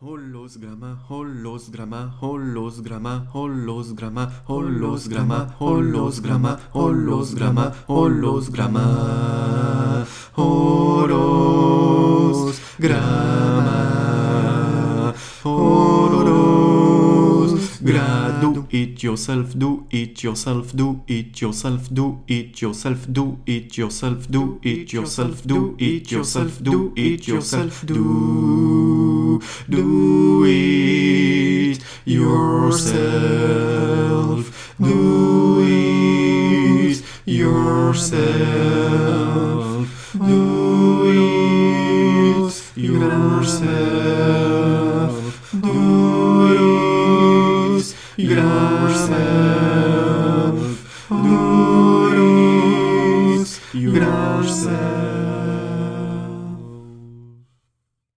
Holosgramma, holosgramma, holosgramma, holosgramma, holosgramma, holosgramma, holosgramma, holosgramma, holosgramma, holosgramma, do it yourself, do it yourself, do it yourself, do it yourself, do it yourself, do it yourself, do it yourself, do it yourself, do do it yourself do it yourself do it yourself do it yourself do it yourself.